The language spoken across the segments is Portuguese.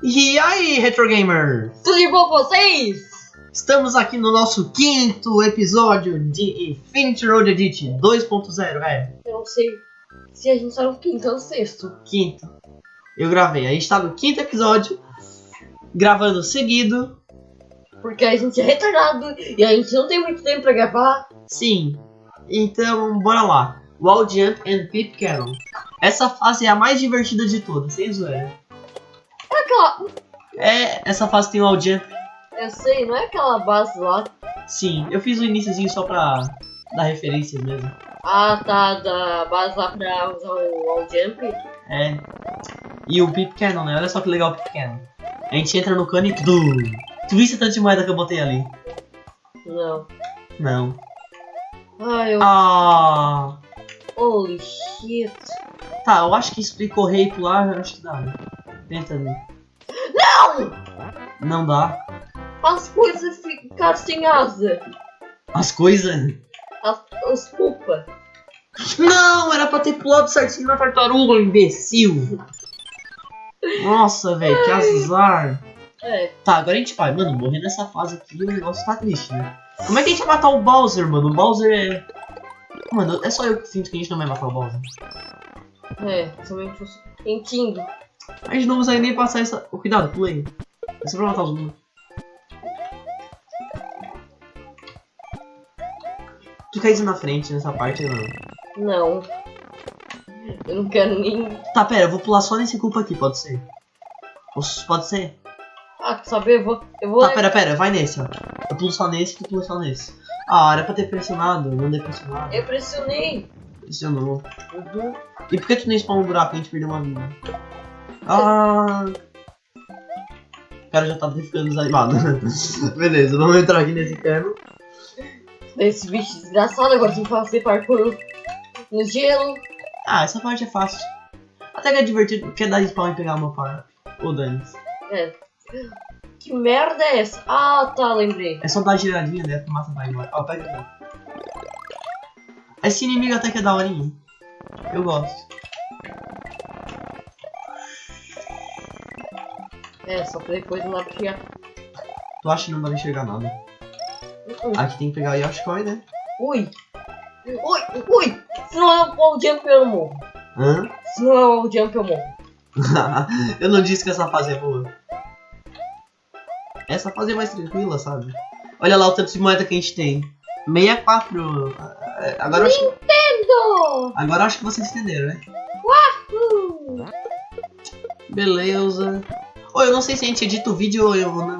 E aí, Retro Gamer? Tudo de bom com vocês? Estamos aqui no nosso quinto episódio de Infinity Road Edit 2.0, é. Eu não sei se a gente tá no quinto ou no sexto. Quinto. Eu gravei. A gente tá no quinto episódio, gravando seguido. Porque a gente é retardado e a gente não tem muito tempo pra gravar. Sim. Então, bora lá. Wall Jump and Pip Cannon. Essa fase é a mais divertida de todas, sem zoeira. É aquela. É, essa fase tem o Wall Jump. Eu sei, não é aquela base lá. Sim, eu fiz o iníciozinho só pra dar referência mesmo. Ah, tá, da base lá pra usar o wall jump. É. E o Pip Cannon, né? Olha só que legal o Pip Cannon. A gente entra no cano e. Dum. Tu viste a tanto de moeda que eu botei ali? Não. Não. Ah, eu. Ah! Holy shit. Tá, eu acho que explicou rei pular, eu acho que dá, né? Tenta ali. Não! Não dá. As coisas ficaram sem asa. As coisas. As, os culpa. Não, era pra ter pulado certinho na tartaruga, imbecil. Nossa, velho, que azar. É. Tá, agora a gente vai. Mano, morrer nessa fase aqui, o negócio tá triste, né? Como é que a gente vai matar o Bowser, mano? O Bowser é... Mano, é só eu que sinto que a gente não vai matar o Bowser. É, somente os. Entendo. A gente não consegue nem passar essa... Oh, cuidado, pulei. É só pra matar os mundos. Tu quer ir na frente nessa parte, não? Não. Eu não quero nem. Tá, pera, eu vou pular só nesse culpa aqui, pode ser? Pode ser? Ah, quer saber? Eu vou. Eu vou. Tá, pera, pera, vai nesse, ó. Eu pulo só nesse, tu pula só nesse. Ah, era pra ter pressionado, não dei pressionado. Eu pressionei. Pressionou. Uhum. E por que tu nem spawna um buraco? A gente perdeu uma vida. Ah... O cara já tava ficando desanimado. Beleza, vamos entrar aqui nesse cano. Esse bicho desgraçado agora tem que fazer parkour no gelo. Ah, essa parte é fácil. Até que é divertido, quer dar spawn e pegar uma par. Ô, Dani. É. Que merda é essa? Ah, tá, lembrei. É só dar giradinha, né? Que massa vai embora. Ó, pega aqui. Esse inimigo até que é daorinha. Eu gosto. É, só pra depois não dá pra chegar. Tu acha que não vai enxergar nada? Uh, Aqui tem que pegar o Yoshikoi, né? Ui! Ui! Ui! Se não é o jump, eu morro. Hã? Se não é o jump, eu morro. eu não disse que essa fase é boa. Essa fase é mais tranquila, sabe? Olha lá o tanto de moeda que a gente tem. 64. É, Agora eu acho, Lindo! agora eu acho que vocês entenderam, né? Uh, Beleza. Ô, eu não sei se a gente edita o vídeo ou eu não.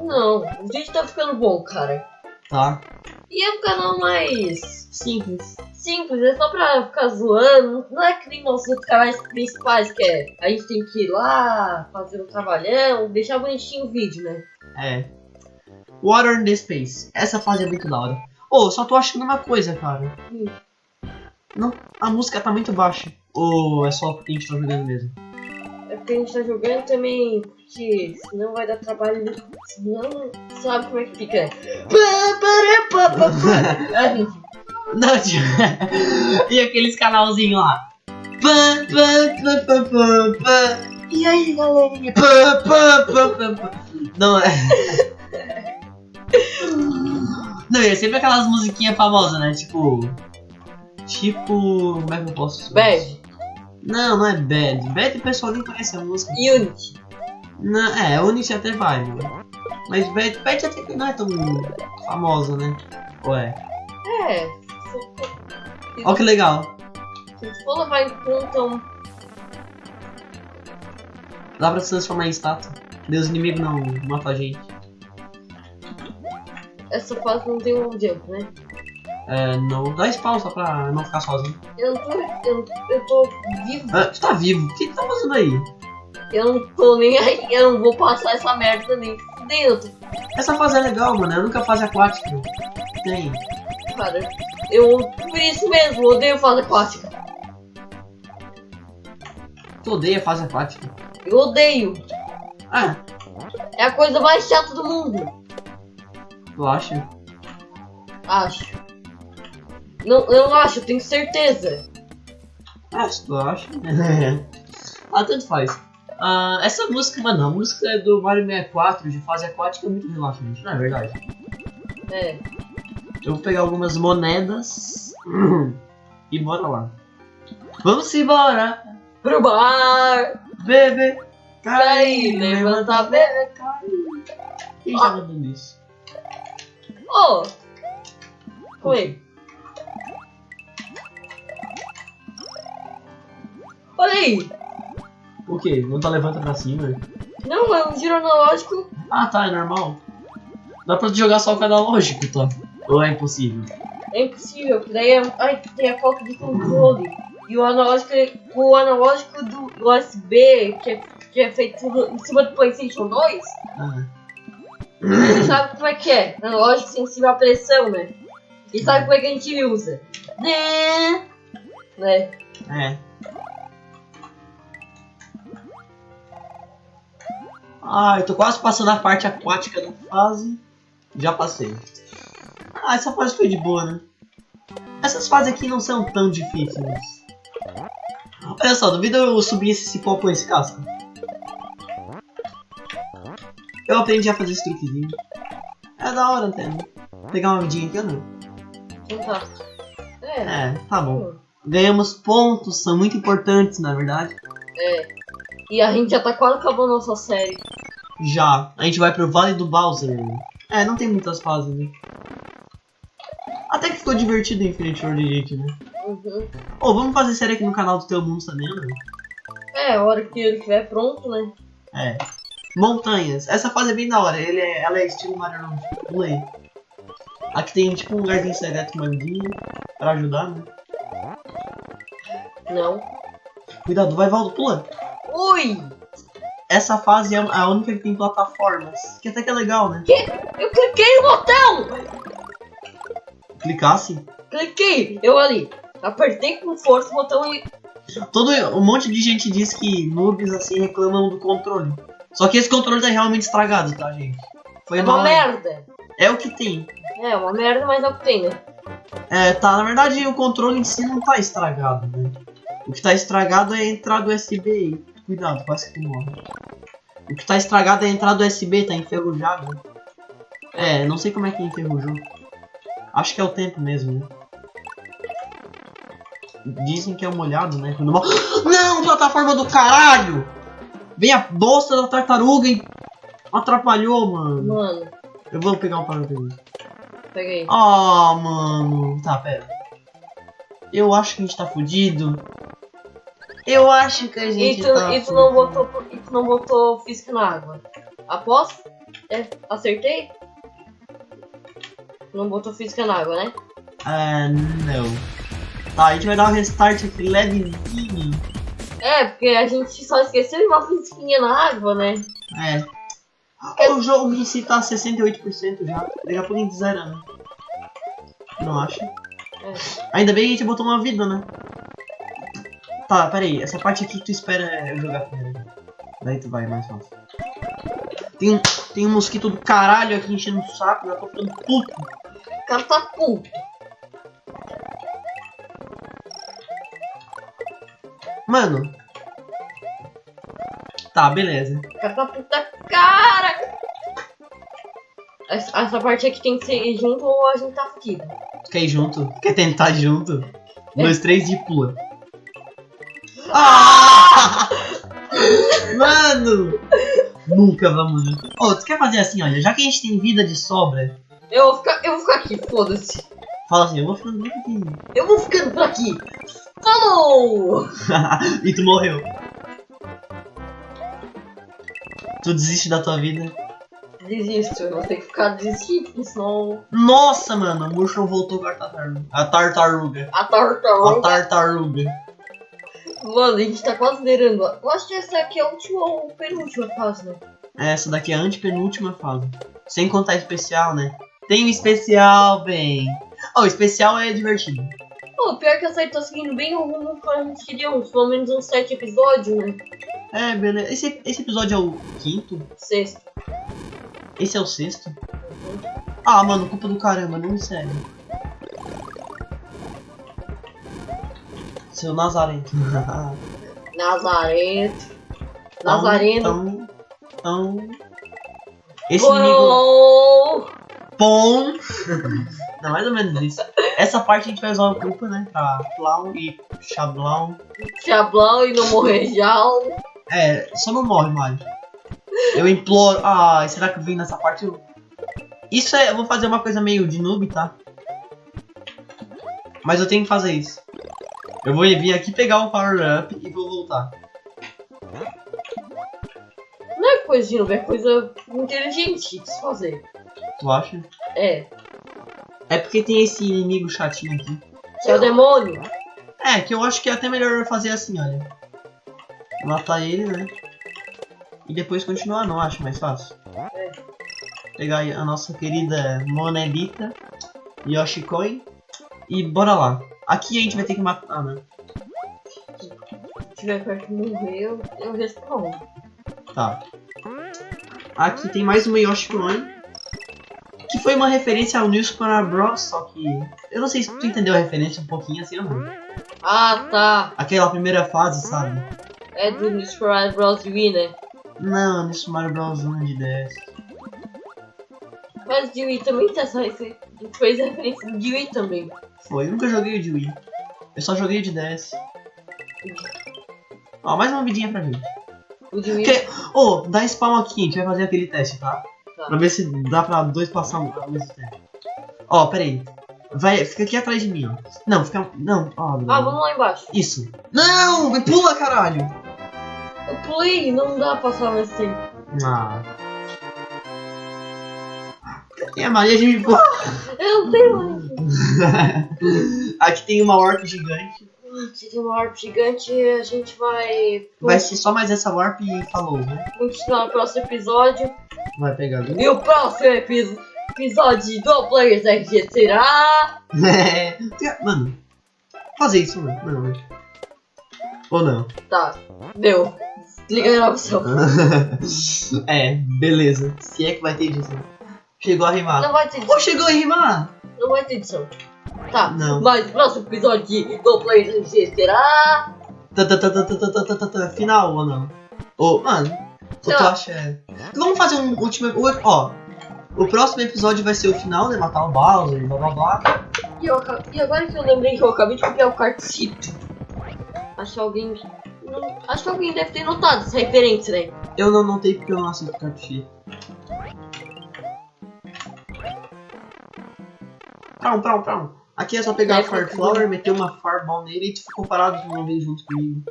Não, o vídeo tá ficando bom, cara. Tá? E é um canal mais Simples. simples, é só pra ficar zoando. Não é que nem nossos outros canais principais, que é a gente tem que ir lá, fazer um trabalhão, deixar bonitinho o vídeo, né? É. Water in the Space. Essa fase é muito da hora. Ô, só tô achando uma coisa, cara. Hum. Não, a música tá muito baixa. Ou é só porque a gente tá jogando mesmo? Porque a gente tá jogando também, porque senão vai dar trabalho. Senão, sabe como é que fica? É, gente. Não, tio. e aqueles canalzinhos lá. E aí, galerinha? Não é. Não, é sempre aquelas musiquinhas famosas, né? Tipo. Tipo. Como é que eu posso. Bad, Não, não é Bad. Bad o pessoal nem conhece a música. Unity. Não, é, Unity até vai, mano. Mas Bad, Bad até não é tão famosa, né? Ué. É. Ó que legal. Se for levar em conta um. Dá pra se transformar em estátua. Deus inimigo não mata a gente. Essa fase não tem um jump, né? É, não. Dá spawn só pra não ficar sozinho. Eu não tô. Eu, eu tô vivo. Ah, tu tá vivo. O que tu tá fazendo aí? Eu não tô nem aí. Eu não vou passar essa merda nem dentro. Essa fase é legal, mano. É a única fase aquática. Tem. Cara, eu. Por isso mesmo, odeio fase aquática. Tu odeia fase aquática? Eu odeio. Ah, É a coisa mais chata do mundo. tu acha? Acho. Não, eu não acho, eu tenho certeza. Ah, tu acha. ah, tanto faz. Ah, essa música, mano, a música é do Mario 64 de fase aquática é muito relaxante, não é verdade? É. Eu vou pegar algumas moedas e bora lá. Vamos embora, Pro bar! bebê. Cai, levanta, bebê. Quem já mandou isso? Ô! Oi. Olha aí! O que? Não tá levanta pra cima? Não, é um giro analógico. Ah, tá, é normal. Dá pra jogar só o analógico, tá? Ou é impossível? É impossível, porque daí é, ai, tem a falta de controle. E o analógico, o analógico do, USB, que é, que é feito em cima do Playstation 2, Ah, você sabe como é que é? Analógico sensível à pressão, né? E sabe como é que a gente usa? Né? Né? é. Ah, eu tô quase passando a parte aquática da fase. Já passei. Ah, essa fase foi de boa, né? Essas fases aqui não são tão difíceis. Olha só, duvido eu subir esse cipó com esse casco. Eu aprendi a fazer esse truquezinho. É da hora até, né? Pegar uma vidinha aqui ou não? Então tá. É. É, tá bom. Ganhamos pontos, são muito importantes, na verdade. É. E a gente já tá quase acabando a nossa série. Já, a gente vai pro Vale do Bowser. É, não tem muitas fases, né? Até que ficou divertido em Infinite World Elite, né? Uhum. Ô, vamos fazer série aqui no canal do Teu Mundo também, né? É, a hora que ele estiver pronto, né? É. Montanhas. Essa fase é bem da hora. Ele é, ela é estilo Mario aí. Aqui tem tipo um lugarzinho secreto mandinho pra ajudar, né? Não. Cuidado, vai, Valdo, pula. Ui! Essa fase é a única que tem plataformas. Que até que é legal, né? Eu cliquei no botão! Clicasse. Cliquei! Eu ali. Apertei com força o botão e. Todo, um monte de gente diz que noobs assim reclamam do controle. Só que esse controle tá realmente estragado, tá, gente? Foi É uma mal. merda! É o que tem. É, uma merda, mas é o que tem, né? É, tá, na verdade o controle em si não tá estragado, né? O que tá estragado é a entrada USB aí. Cuidado, quase que morre. O que tá estragado é a entrada USB, tá enferrujado. É, não sei como é que enferrujou. Acho que é o tempo mesmo, né? Dizem que é molhado, né? Quando. Não, plataforma do caralho! Vem a bosta da tartaruga e atrapalhou, mano. Mano, Eu vou pegar um paraquedas. peguei. Ah, mano. Tá, pera. Eu acho que a gente tá fudido. Eu acho que a E gente tu, tá e tu não fudido. botou, e tu não botou física na água. Aposto? É, acertei? Não botou física na água, né? Ah, não. Tá, a gente vai dar um restart aqui levezinho. É, porque a gente só esqueceu de uma física na água, né? É. O jogo em si tá 68% já. Daqui a pouco a gente né? Não acha? É. Ainda bem que a gente botou uma vida, né? Tá, pera aí. Essa parte aqui tu espera eu jogar primeiro. Daí tu vai, é mais fácil. Tem um, tem um mosquito do caralho aqui enchendo o saco. Já tô ficando puto. O cara tá puto. Mano. Tá, beleza. O cara tá cara. Essa, essa parte aqui tem que ser junto ou a gente tá fudido. Tu quer ir junto? Quer tentar junto? Um, dois, três e pula. Ah! Mano! Nunca vamos junto. Ô, tu quer fazer assim, olha, já que a gente tem vida de sobra, Eu vou ficar, eu vou ficar aqui, foda-se. fala assim, eu vou ficando bem pequenininho. Eu vou ficando por aqui. Falou! e tu morreu. Tu desiste da tua vida. Desisto, eu vou ter que ficar desistindo, senão Nossa, mano, o Mushroom voltou com a tartaruga. A tartaruga. a A tartaruga. Mano, a gente tá quase zerando. Eu acho que essa aqui é a última ou penúltima fase, né? Essa daqui é a antepenúltima fase. Sem contar especial, né? Tem um especial, bem. Oh, o especial é divertido. Pô, pior que essa aí tá seguindo bem o rumo que a gente queria, uns, pelo menos uns sete episódios, né? É, beleza. Esse, esse episódio é o quinto? Sexto. Esse é o sexto? Ah, mano, culpa do caramba, não me segue. Seu Nazarento. Nazareth. Nazareno. Então, então... Esse inimigo... Gol! Pom! Não, mais ou menos isso. Essa parte a gente vai usar o grupo, né? Pra Clown e Chablão. Chablão e não morrer já. É, só não morre, Mario. Eu imploro. Ah, será que eu vim nessa parte? Eu... Isso é. Eu vou fazer uma coisa meio de noob, tá? Mas eu tenho que fazer isso. Eu vou vir aqui pegar o power up e vou voltar. Não é coisa de novo, é coisa inteligente de se fazer. Tu acha? É. É porque tem esse inimigo chatinho aqui. Que é o demônio. É, que eu acho que é até melhor fazer assim, olha. Matar ele, né? E depois continuar, não acho mais fácil. É. Pegar aí a nossa querida Monelita, Yoshi Coin. E bora lá. Aqui a gente vai ter que matar, né? Se tiver perto de morrer, eu, eu respondo. Tá. Aqui tem mais uma Yoshi Coin. Que foi uma referência ao New Super Bros. Só que. Eu não sei se tu entendeu a referência um pouquinho assim ou não. Ah, tá. Aquela primeira fase, sabe? É do New Super Mario Bros. Wii, né? Não, New Super Mario Bros. 1 de DS. Mas de Wii também tem essa referência. Fez referência de Wii também. Foi, eu nunca joguei o de Wii. Eu só joguei o de DS. Ó, mais uma vidinha pra gente. O de Wii. Que... Ô, dá spawn aqui, a gente vai fazer aquele teste, tá? Tá. Pra ver se dá pra dois passar ao mesmo tempo. Ó, pera aí. Vai, fica aqui atrás de mim, ó. Não, fica. Não, ó. Ah, vamos lá embaixo. Isso. Não! Pula, caralho! Eu pulei, não dá pra passar mais tempo. Ah. E a Maria de pula. Eu não tenho mais. Aqui tem uma warp gigante. Se tem uma warp gigante, a gente vai Vai ser só mais essa warp e falou, né? continuar no próximo episódio. Vai pegar. E o próximo epi- episódio do Players RG será. É. Mano, fazer isso, mano. Não. Ou não? Tá, deu. Desliga a gravação. é, beleza. Se é que vai ter edição. Chegou a rimar. Não vai ter edição. Oh, chegou a rimar! Não vai ter edição. Tá, não. mas o próximo episódio de do Play MC será. Final ou não? Ou, oh, mano, o que tu tá. acha? É- Vamos fazer um último. Ó, o próximo episódio vai ser o final, né? Matar o Bowser, blá blá blá. E, eu, e agora que eu lembrei que eu acabei de copiar o cartito. Acho que alguém. Não, acho que alguém deve ter notado essa referência, né? Eu não notei porque eu não assisto cartito. Prum, prum, prum. Aqui é só pegar a É, Fire Flower, meter uma Fireball nele e tu ficou parado de vez junto comigo.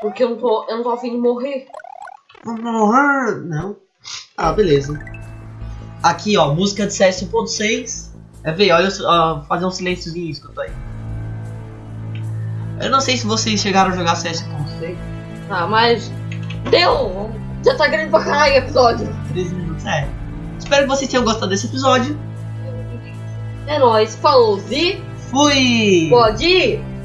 Porque eu não tô, eu não tô afim de morrer. Vamos morrer! Não. Ah, beleza. Aqui, ó, música de CS 1.6. É ver, olha, ó, fazer um silênciozinho, escuta aí. Eu não sei se vocês chegaram a jogar CS 1.6. Tá, mas. Deu! Já tá grande pra caralho o episódio. 13 minutos, é. Espero que vocês tenham gostado desse episódio. É nóis, falou, e Fui! pode ir!